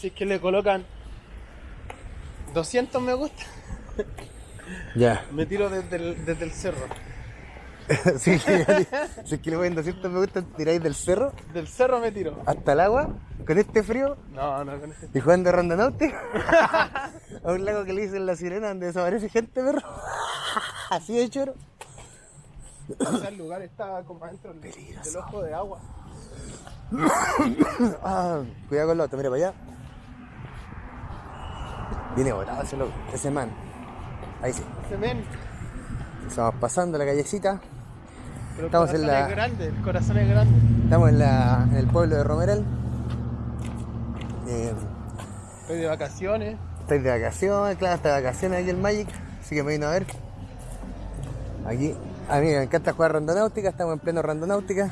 Si es que le colocan 200 me gusta, Ya. me tiro desde el, desde el cerro. si es que le ponen 200 me gusta, tiráis del cerro Del cerro me tiro. hasta el agua, con este frío, No, no, con este. y jugando randonáutica a un lago que le dicen la sirena donde desaparece gente, perro. Así de choro. O sea, el lugar está como adentro del, del ojo de agua. Ah, cuidado con el otro, mira para allá. Viene botado ese loco, ese man. Ahí sí. Se ven, Estamos pasando la callecita. pero el Estamos en corazón la- es grande, el corazón es grande. Estamos en, la, en el pueblo de Romeral. Eh, Estoy de vacaciones. estoy de vacaciones, claro, está de vacaciones aquí el Magic, así que me vino a ver. Aquí, a mí me encanta jugar randonáutica, estamos en pleno randonáutica.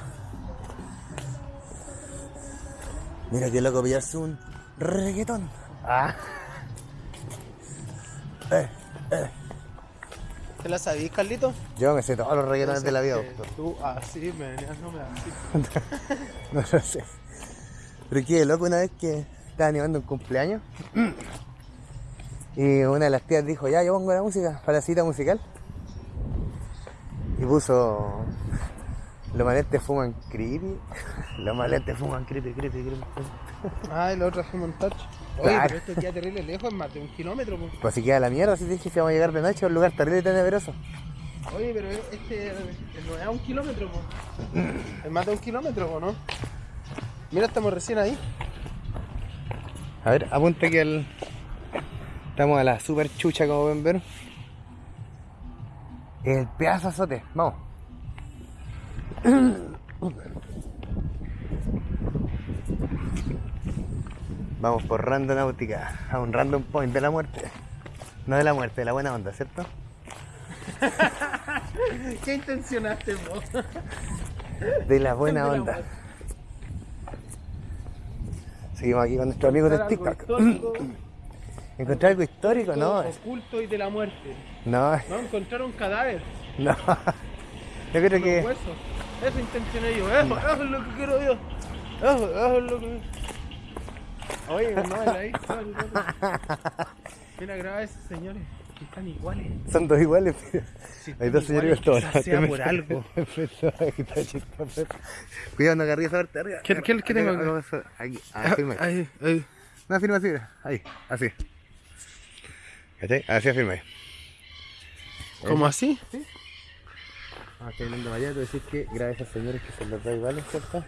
Mira qué loco pillarse un reggaetón. Ah. Eh, ¿Te la sabís, Carlito? yo me sé todos los reggaetones de la vida, doctor. Tú así me venías, no me así. No lo sé. Pero qué loco una vez que estaba animando un cumpleaños. Y una de las tías dijo, ya, yo pongo la música para la cita musical. Y puso, los maletes fuman creepy. Los maletes fuman creepy, creepy, creepy. Ah, y la otra fue montaje. Oye, Claro. pero esto queda terrible lejos, es más de un kilómetro. po. Pues si queda la mierda, si te dije que vamos a llegar de noche a un lugar terrible y tenebroso. Oye, pero este no es a un kilómetro, po. es más de un kilómetro, po, ¿no? Mira, estamos recién ahí. A ver, apunta aquí al... Estamos a la super chucha, como pueden ver. El pedazo azote, vamos. Vamos por randonáutica, a un random point de la muerte. No de la muerte, de la buena onda, ¿cierto? ¿Qué intencionaste, vos? De la buena De la onda. muerte. Seguimos aquí con nuestros amigos de TikTok. histórico, ¿Encontrar algo histórico? No, Oculto y de la muerte. no, No, encontrar un cadáver. no. Yo creo que... Eso intencioné yo. Eso, eso es lo que quiero yo. Eso, eso es lo que. Oye, no, el otro. Mira, graba a esos señores. Que están iguales. Son dos iguales, pero Si hay dos señores que sea por algo. Cuidado, no agarré esa parte arriba. ¿Qué- qué- qué tengo acá? Aquí, ah, firma. ahí. Ahí, ahí. No, firma así, mira. Ahí, así. ¿Cachai? Así firma ahí. ¿Cómo así? Ah, estoy hablando María, tú decís que graba a esos señores que son los dos iguales, ¿cierto?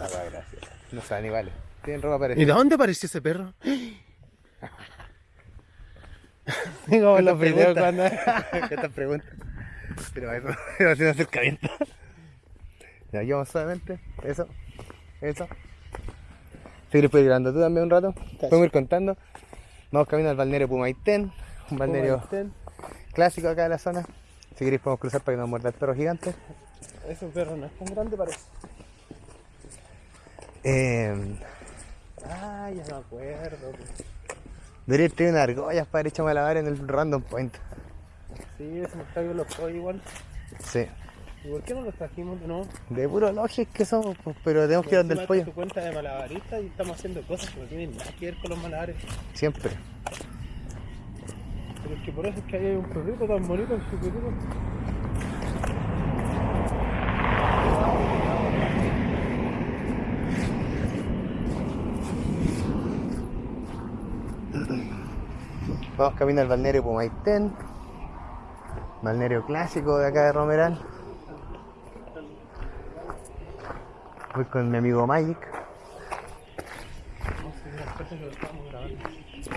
Va, gracias. No son iguales. Tienen ropa ¿Y de dónde apareció ese perro? Estas los videos cuando. Estas preguntas. Pero eso, eso es un acercamiento. Ya, aquí vamos suavemente. Eso. Eso. Seguir grabando tú también un rato. Podemos ir contando. Vamos camino al balneario Pumaitén. Un balneario clásico acá de la zona. Si queréis podemos cruzar para que nos muerda el perro gigante. Ese perro no es tan grande, parece. Eh, Ah, ya me acuerdo. pues. debería tener unas argollas para ir echar a lavar en el random point. Sí, ese estadio los pollos igual. Sí. ¿Y por qué no los trajimos de nuevo? De puro lógico que somos, pues, pero tenemos que ir donde el pollo. tu cuenta de malabarista y estamos haciendo cosas que no tienen nada que ver con los malabares. Siempre. Pero es que por eso es que hay un perrito tan bonito en su. Vamos camino al balneario Pumaitén. Balneario clásico de acá de Romeral. Voy con mi amigo Magic.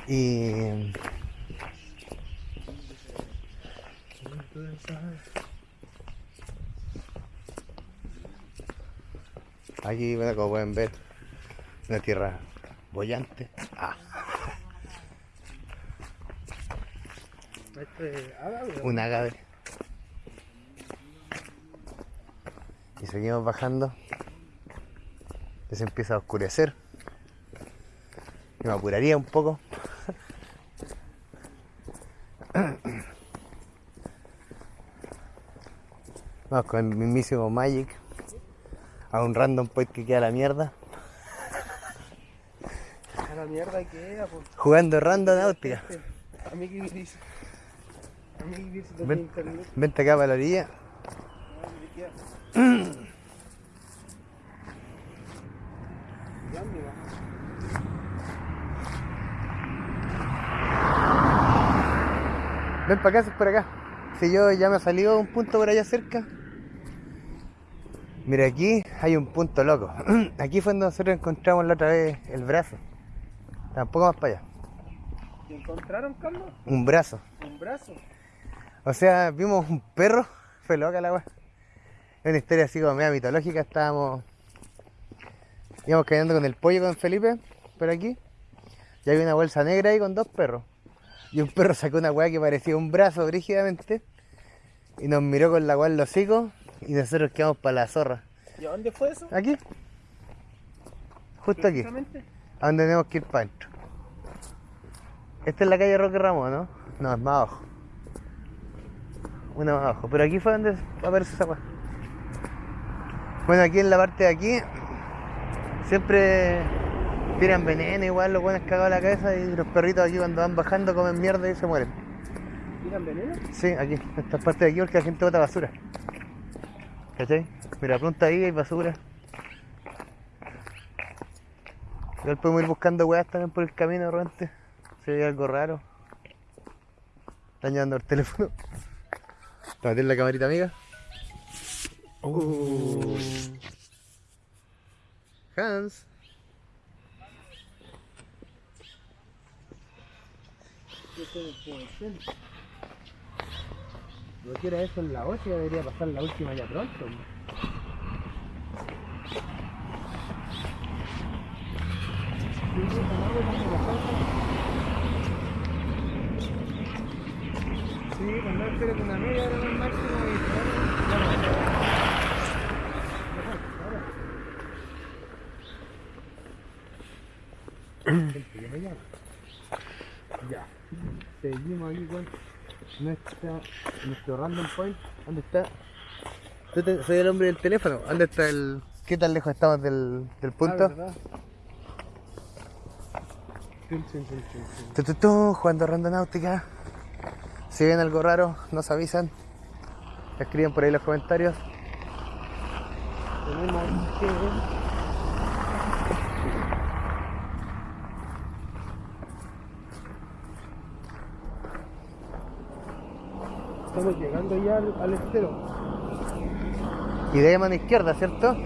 Y aquí, bueno, como pueden ver, una tierra bollante. Ah, Este, ágave, un agave. Y seguimos bajando. Ya se empieza a oscurecer. Y me apuraría un poco. Vamos con el mismísimo Magic. A un random point que queda la mierda. la mierda queda, pues. Jugando random náutica. A mí que. A que dice Ven. Vente acá para la orilla. Ven para acá, si es por acá. Si yo ya me ha salido un punto por allá cerca. Mira, aquí hay un punto loco. Aquí fue donde nosotros encontramos la otra vez el brazo. Tampoco más para allá. ¿Y encontraron, Carlos? Un brazo. Un brazo. O sea, vimos un perro. Fue loca la weá. Es una historia así como media mitológica. Estábamos. Íbamos caminando con el pollo con Felipe. Por aquí. Y había una bolsa negra ahí con dos perros. Y un perro sacó una weá que parecía un brazo brígidamente. Y nos miró con la weá en los hocicos. Y nosotros quedamos para la zorra. ¿Y a dónde fue eso? Aquí. Justo aquí. A donde tenemos que ir para adentro. Esta es la calle Roque Ramos, ¿no? No, es más abajo. Una más abajo. Pero aquí fue donde aparece esa weá. Bueno, aquí en la parte de aquí siempre tiran veneno igual, los buenos cagados la cabeza y los perritos aquí cuando van bajando comen mierda y se mueren. ¿Tiran veneno? Sí, aquí, esta parte de aquí porque la gente bota basura. ¿Cachai? Mira, pronto ahí hay basura. Igual podemos ir buscando weas también por el camino de repente. Si hay algo raro. Están llevando el teléfono. ¿Te meter la camarita amiga? Uh. Hans. Que era eso en la 8 debería pasar la última ya pronto. Sí, cuando una media máximo y Ya. Seguimos aquí con nuestra, nuestro random point. ¿Dónde está? Yo te- soy el hombre del teléfono. ¿Dónde está el.? ¿Qué tan lejos estamos del, del punto? Tu, tu, tu, jugando randonáutica. Si ven algo raro, nos avisan. Escriben por ahí los comentarios. Tenemos que. Estamos llegando ya al, al estero. Y de ahí a mano izquierda, ¿cierto? Aquí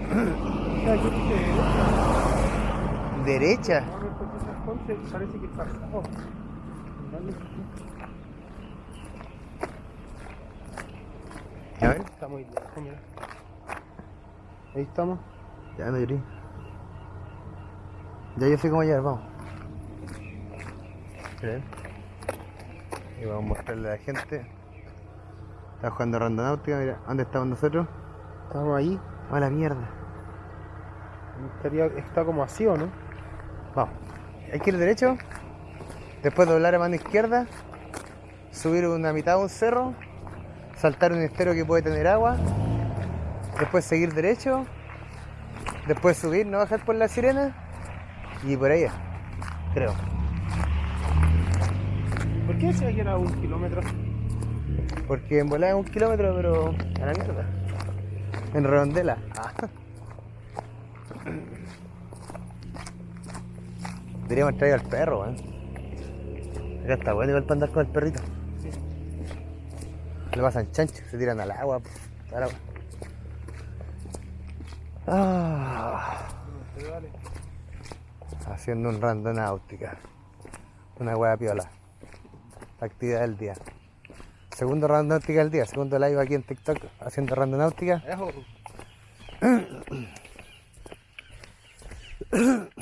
Derecha. vamos a ver por qué esas conchas parece que está oh. Dale. A ver. Está muy lejos, mira. Ahí estamos. Ya no llorí. Ya yo sé cómo llegar, vamos. Miren. Y vamos a mostrarle a la gente. Está jugando randonáutica, mira, ¿dónde estamos nosotros? Estamos ahí. A la mierda. Estaría, está como así, ¿o no? Vamos. Hay que ir derecho. Después doblar a mano izquierda. Subir una mitad de un cerro. Saltar un estero que puede tener agua. Después seguir derecho. Después subir, no bajar por la sirena. Y por ahí es, Creo. ¿Por qué decía que era un kilómetro? Porque en volada es un kilómetro, pero a la mierda. En redondela. Ah. Deberíamos traer al perro, weón. Acá está bueno igual para andar con el perrito. Le pasan chancho, se tiran al agua. po, al agua. Ah, haciendo un randonáutica. Una hueá piola. La actividad del día. Segundo randonáutica del día, segundo live aquí en TikTok haciendo randonáutica. Ejo.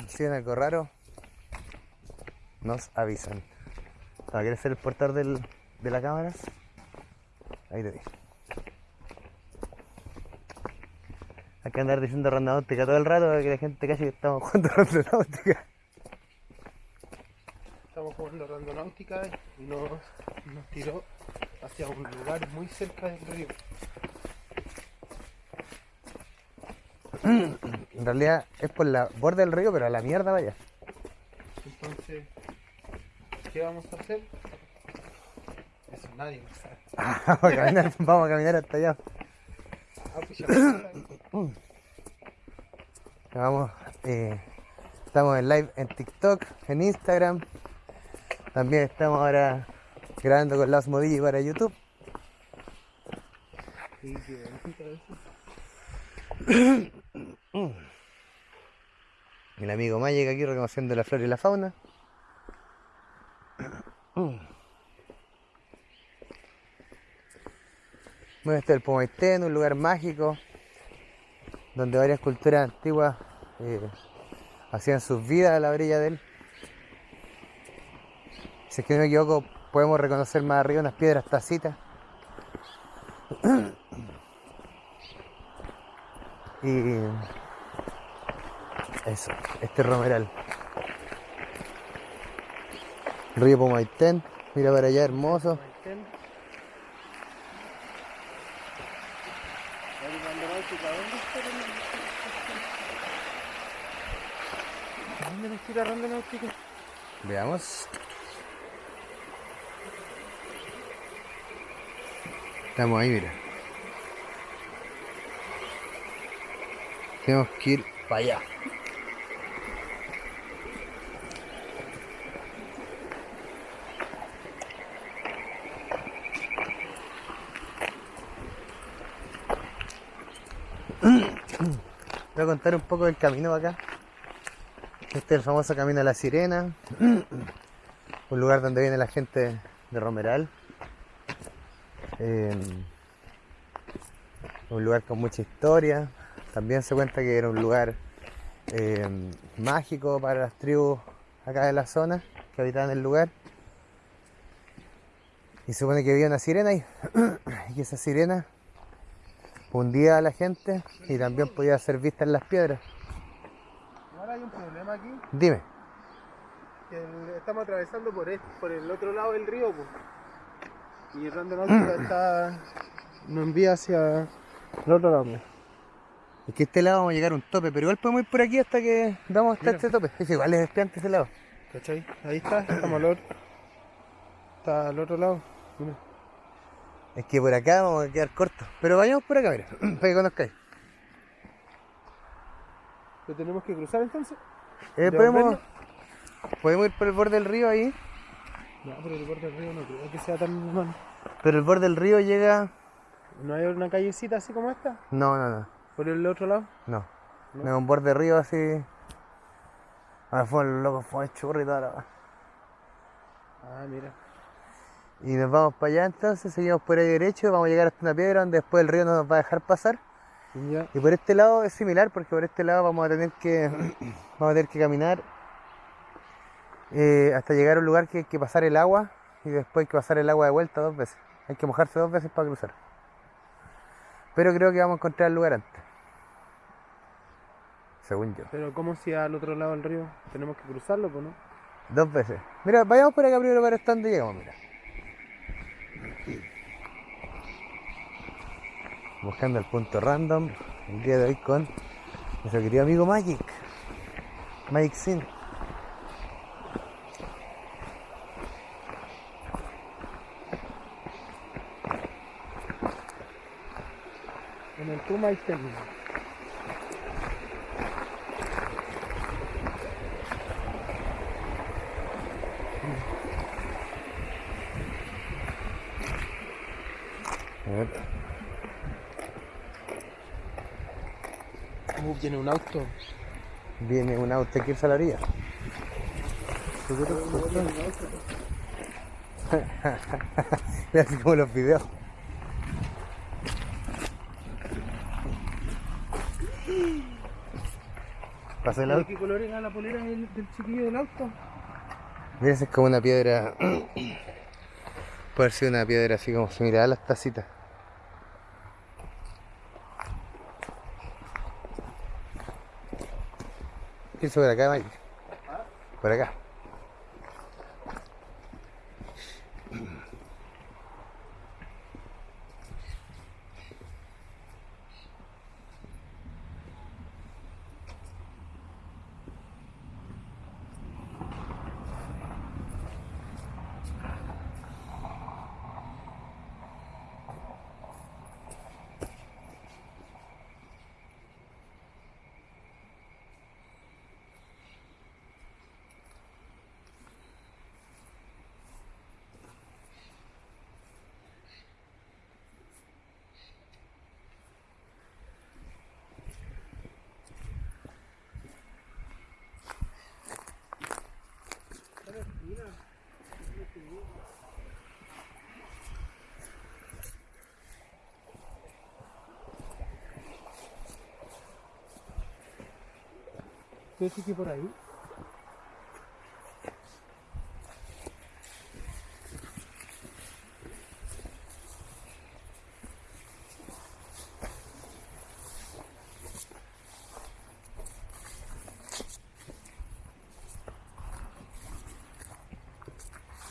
Si ven algo raro, nos avisan. ¿Quieres ser el portador de la cámara? Ahí te di. Hay que andar diciendo randonáutica todo el rato para que la gente cache que estamos jugando randonáutica. Estamos jugando randonáutica y nos, nos tiró hacia un lugar muy cerca del río. En realidad es por la borda del río, pero a la mierda vaya. Entonces ¿Qué vamos a hacer? Nadie sabe. vamos, a caminar, vamos a caminar hasta allá. Ah, pues ya Vamos, eh, estamos en live en TikTok, en Instagram. También estamos ahora grabando con Las Modillas para YouTube. Sí, qué. El amigo Magic aquí reconociendo la flora y la fauna. Bueno, este es el Pomaitén, un lugar mágico donde varias culturas antiguas eh, hacían sus vidas a la orilla de él. Si es que no me equivoco, podemos reconocer más arriba unas piedras tacitas. y eso, este romeral. Río Pomaitén, mira para allá, hermoso. Maitén. Oye, cuando náutica, ¿dónde está la náutica? ¿Dónde nos tira ronda náutica? Veamos. Estamos ahí, mira. Tenemos que ir para allá. Voy a contar un poco del camino acá. Este es el famoso Camino a la Sirena, un lugar donde viene la gente de Romeral. Eh, un lugar con mucha historia. También se cuenta que era un lugar eh, mágico para las tribus acá de la zona que habitaban el lugar. Y se supone que había una sirena ahí. y esa sirena hundía a la gente y también podía ser vista en las piedras. Ahora hay un problema aquí, Dime. el- estamos atravesando por, este, por el otro lado del río, pues. Y Ronda Náutica está... nos envía hacia el otro lado. Es que este lado vamos a llegar a un tope, pero igual podemos ir por aquí hasta que vamos hasta Mira. este tope. Es igual es espiante ese lado. ¿Cachai? Ahí está, estamos al otro. Está al otro lado. Mira. Es que por acá vamos a quedar cortos. Pero vayamos por acá, mira, para que conozcáis. ¿Lo tenemos que cruzar entonces? Eh, ¿De podemos, podemos ir por el borde del río ahí, No, pero el borde del río no creo que sea tan normal. pero el borde del río llega... ¿No hay una callecita así como esta? No, no, no, ¿Por el otro lado? no. ¿No? No un borde de río así... Ahora fue el loco, fue el churro y toda la... Ah, mira. Y nos vamos para allá entonces, seguimos por ahí derecho, vamos a llegar hasta una piedra donde después el río no nos va a dejar pasar. Ya. Y por este lado es similar porque por este lado vamos a tener que vamos a tener que caminar eh, hasta llegar a un lugar que hay que pasar el agua y después hay que pasar el agua de vuelta dos veces. Hay que mojarse dos veces para cruzar. Pero creo que vamos a encontrar el lugar antes. Según yo. Pero ¿cómo si al otro lado del río tenemos que cruzarlo, pues no? Dos veces. Mira, vayamos por acá primero para donde llegamos, mira. Buscando el punto random. El día de hoy con nuestro querido amigo Magic. Magic Sin. En el Puma y Telma. A ver. Uh, viene un auto. Viene un auto que irse a la orilla. Mira así como los videos. Pasó el ¿De auto. qué color era la polera del, del chiquillo del auto? Mira, esa es como una piedra. Puede ser una piedra así como similar a las tacitas. ¿Qué por acá, Mike? Por acá. Parece que por ahí.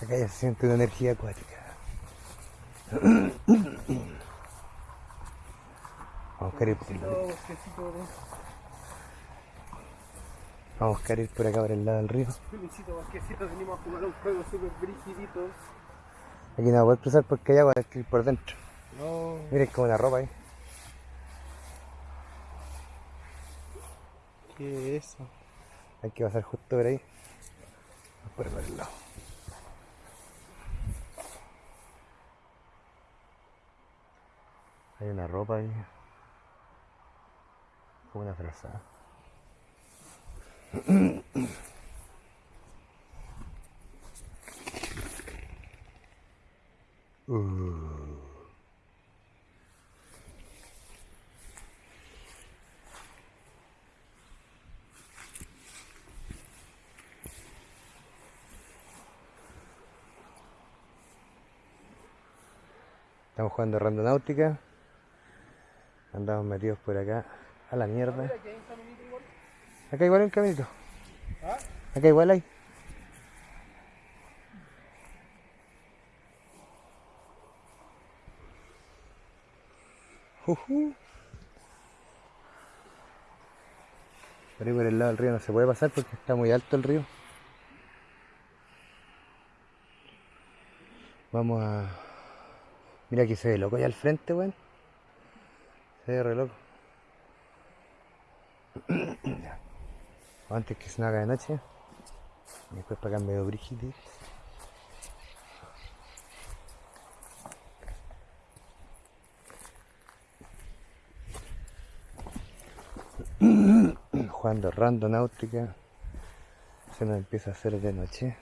Acá ya se siente una energía acuática. Vamos a buscar ir por, acá por el lado del río. bosquecito, bosquecito. Venimos a jugar un juego súper brigidito. Aquí no voy a cruzar porque hay agua hay que ir por dentro. No. Miren como una ropa ahí. ¿Qué es eso? Hay que pasar justo por ahí. Por el lado. Hay una ropa ahí. Como una frazada. Estamos jugando randonáutica. Andamos metidos por acá a la mierda. Mira, aquí hay un caminito igual. Acá igual hay un caminito. Acá igual hay. Jujú. Por ahí por el lado del río no se puede pasar porque está muy alto el río. Vamos a... Mira aquí se ve loco allá al frente, weón. Se ve re loco. Antes que se haga de noche. Y después para acá medio brígido. Jugando randonáutica. Se nos empieza a hacer de noche.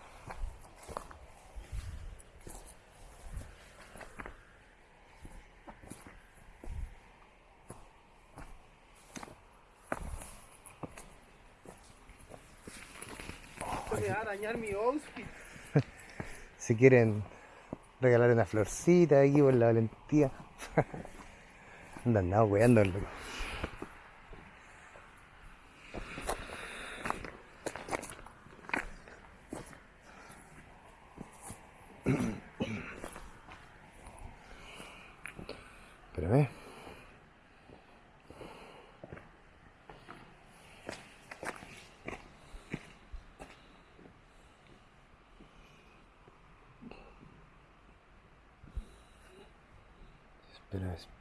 Me va a dañar mi outfit. Si quieren regalar una florcita aquí por la valentía. Andan nada weando, loco. Espérame.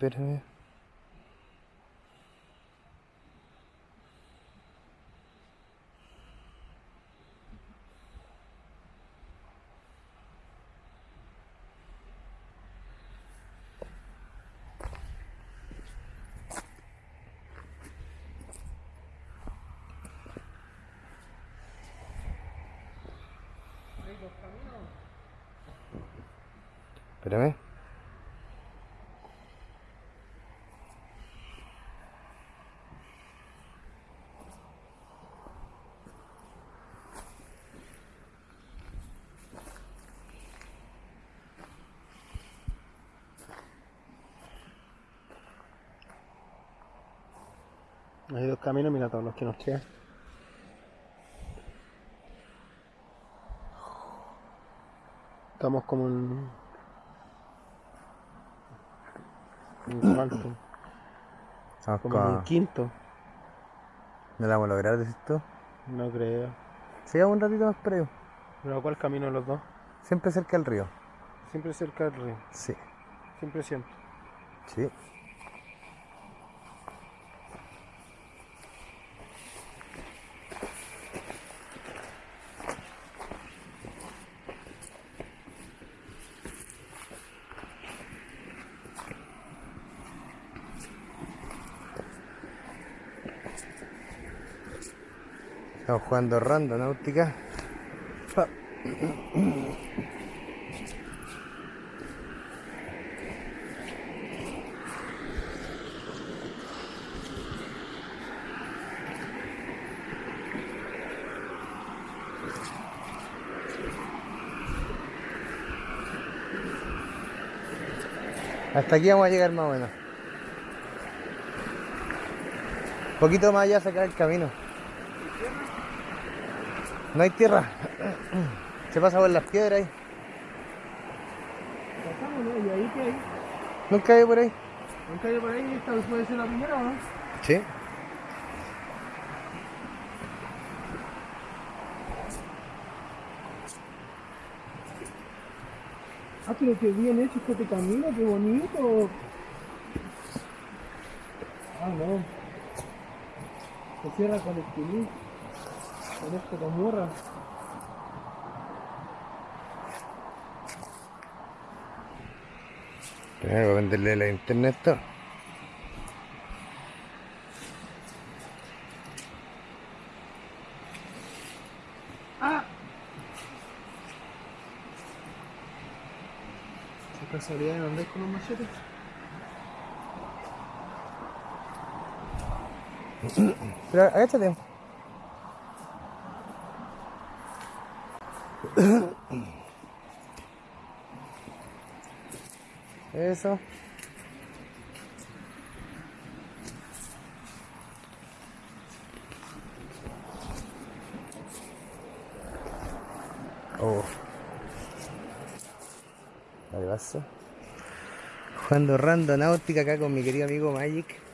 Espera, espérame. Caminos, mira todos los que nos quedan. Estamos como en. Vamos como en un quinto. ¿No la vamos a lograr, decís tú? No creo. Sigamos un ratito más ahí. ¿Pero cuál camino los dos? Siempre cerca del río. Siempre cerca del río. Sí. Siempre siempre. Sí. Estamos jugando rando náutica. Hasta aquí vamos a llegar más o menos. Un poquito más allá sacar el camino. No hay tierra. Se pasa por las piedras ahí. Pasamos, ¿no? Y ahí que hay. Nunca hay por ahí. ¿Nunca hay por ahí? ¿Esta puede ser la primera no? Sí. Ah, pero qué bien hecho este camino, qué bonito. Ah, no. Se cierra con el pilín. Con esto con morra. Voy a venderle la internet esto. ¡Ah! ¿Qué casualidad no andáis con un machete? Pero agáchate. Eso. Oh. Ahí vas. Jugando randonáutica acá con mi querido amigo Magic.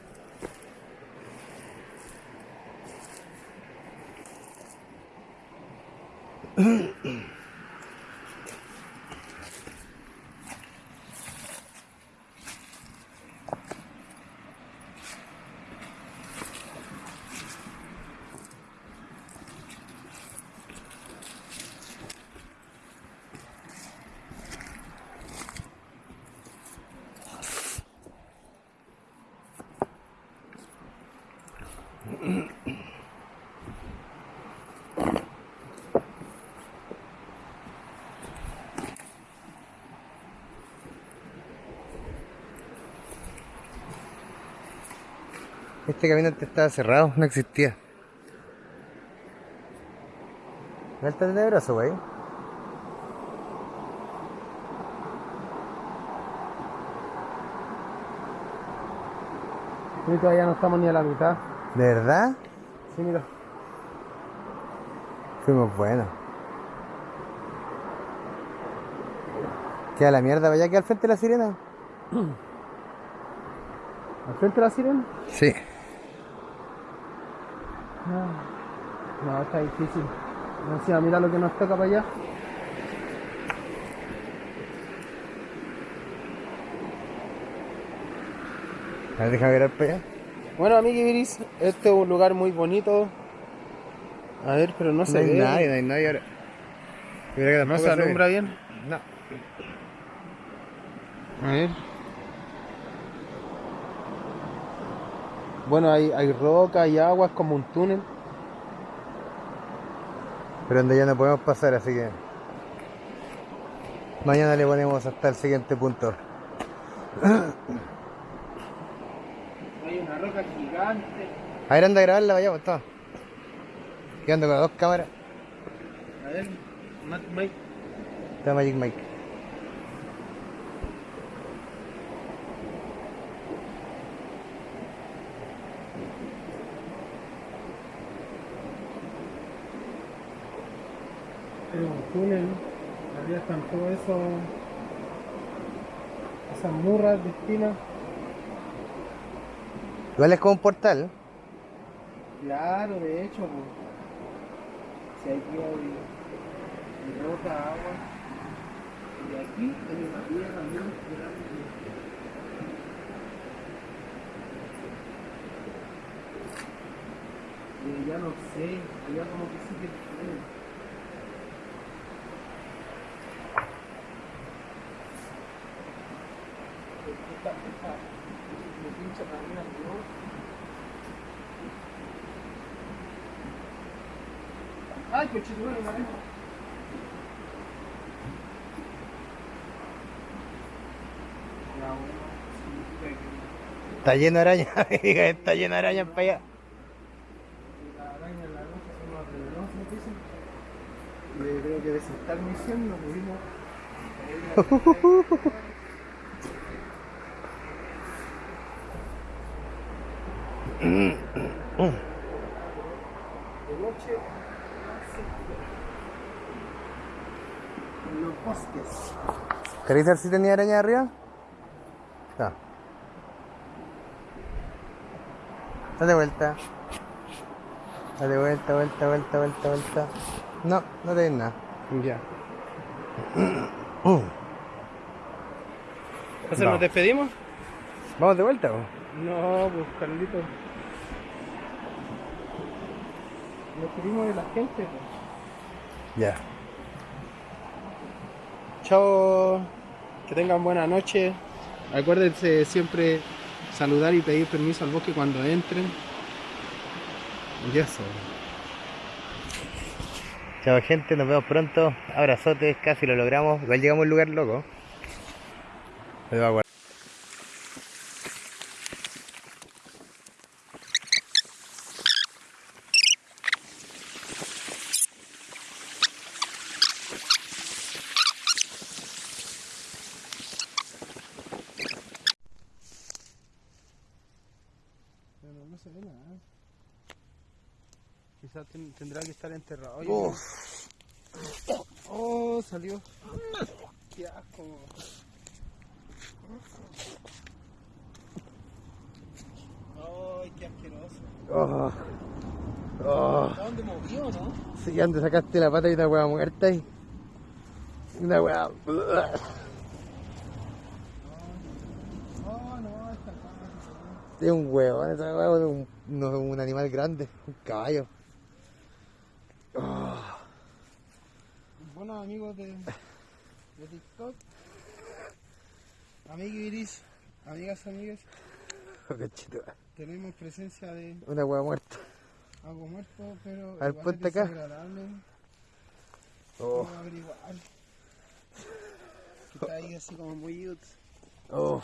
Este camino antes estaba cerrado, no existía. ¿No está tenebroso, güey? Sí, todavía no estamos ni a la mitad. ¿De verdad? Sí, mira. Fuimos buenos. Queda la mierda, vaya que al frente de la sirena. ¿Al frente de la sirena? Sí. No, está difícil. Encima, mira lo que nos toca para allá. A ver, déjame ver para allá. Bueno, amiguiris, este es un lugar muy bonito. A ver, pero no se No hay ve. nadie, no hay nadie ahora. Mira que No se alumbra bien. No. A ver. Bueno, hay, hay roca, hay agua, es como un túnel. Pero donde ya no podemos pasar, así que. Mañana le ponemos hasta el siguiente punto. Hay una roca gigante. A ver, anda a grabarla, vayamos, toma. Quedando con las dos cámaras. A ver, Mike. Está Magic Mike. Es un túnel. Arriba están todo eso. Esas murras de esquina. Igual es como un portal. Claro, de hecho, pues. Si hay, hay roca, agua. Y aquí hay una muy grande. Y ya no sé, ya como que sí que Ay, Está lleno de araña, está lleno de araña para allá. Yo creo que misión pudimos. ¿Queréis ver si tenía araña arriba? No. Date vuelta. Date vuelta, vuelta, vuelta, vuelta, vuelta. No, no tenéis nada. Ya. Entonces No. nos despedimos. ¿Vamos de vuelta? po? No, pues Carlito. Nos despedimos de la gente. Ya. Chao. Que tengan buena noche. Acuérdense siempre saludar y pedir permiso al bosque cuando entren. Y eso. Chao gente, nos vemos pronto. Abrazotes, casi lo logramos. Igual llegamos a un lugar loco. Me va a guardar. Pero no se ve nada. Quizás ten- tendrá que estar enterrado. Oye, Uf. Oh, salió. Qué asco. Ay, qué asqueroso. Oh. Oh. ¿A dónde movió, no? Sí, antes sacaste la pata y una hueá muerta ahí. Una hueá. Oh. Es un huevón, esa hueá es un, no, un animal grande, un caballo. Bueno, amigos de, de TikTok, amiguiris, amigas, amigas, tenemos presencia de Una hueá muerta. algo muerto, pero A ver, igual ponte es acá. Oh. Vamos a averiguar. Que está ahí así como muy. Oh.